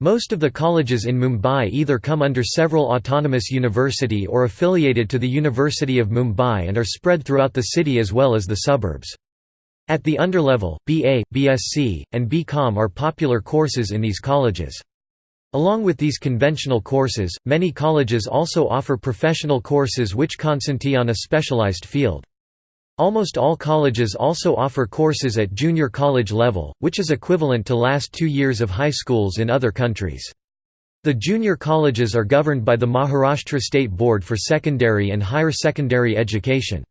Most of the colleges in Mumbai either come under several autonomous university or affiliated to the University of Mumbai and are spread throughout the city as well as the suburbs. At the underlevel, BA, BSc, and BCom are popular courses in these colleges. Along with these conventional courses, many colleges also offer professional courses which concentrate on a specialized field. Almost all colleges also offer courses at junior college level, which is equivalent to last two years of high schools in other countries. The junior colleges are governed by the Maharashtra State Board for Secondary and Higher Secondary Education.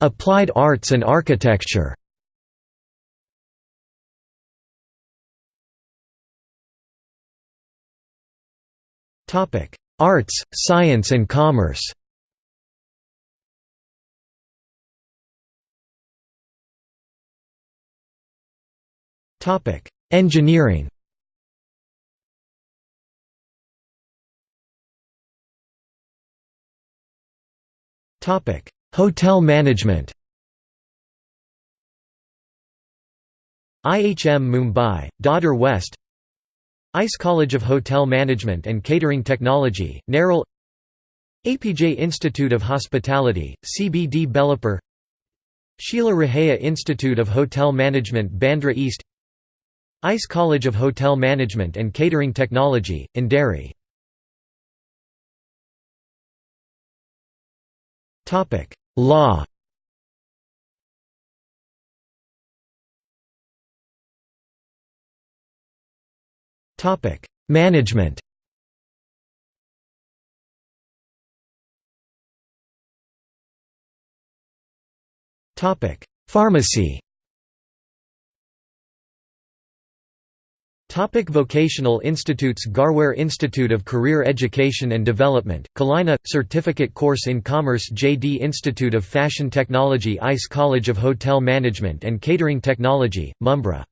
Applied arts and architecture Arts, science and commerce. Engineering. Hotel management. IHM Mumbai, Dadar West ICE College of Hotel Management and Catering Technology, Nerul APJ Institute of Hospitality, CBD Belapur Sheila Raheja Institute of Hotel Management Bandra East ICE College of Hotel Management and Catering Technology, Andheri Law Management. Topic: Pharmacy. Topic vocational institutes Garware Institute of Career Education and Development, Kalina – Certificate Course in Commerce JD Institute of Fashion Technology ICE College of Hotel Management and Catering Technology, Mumbra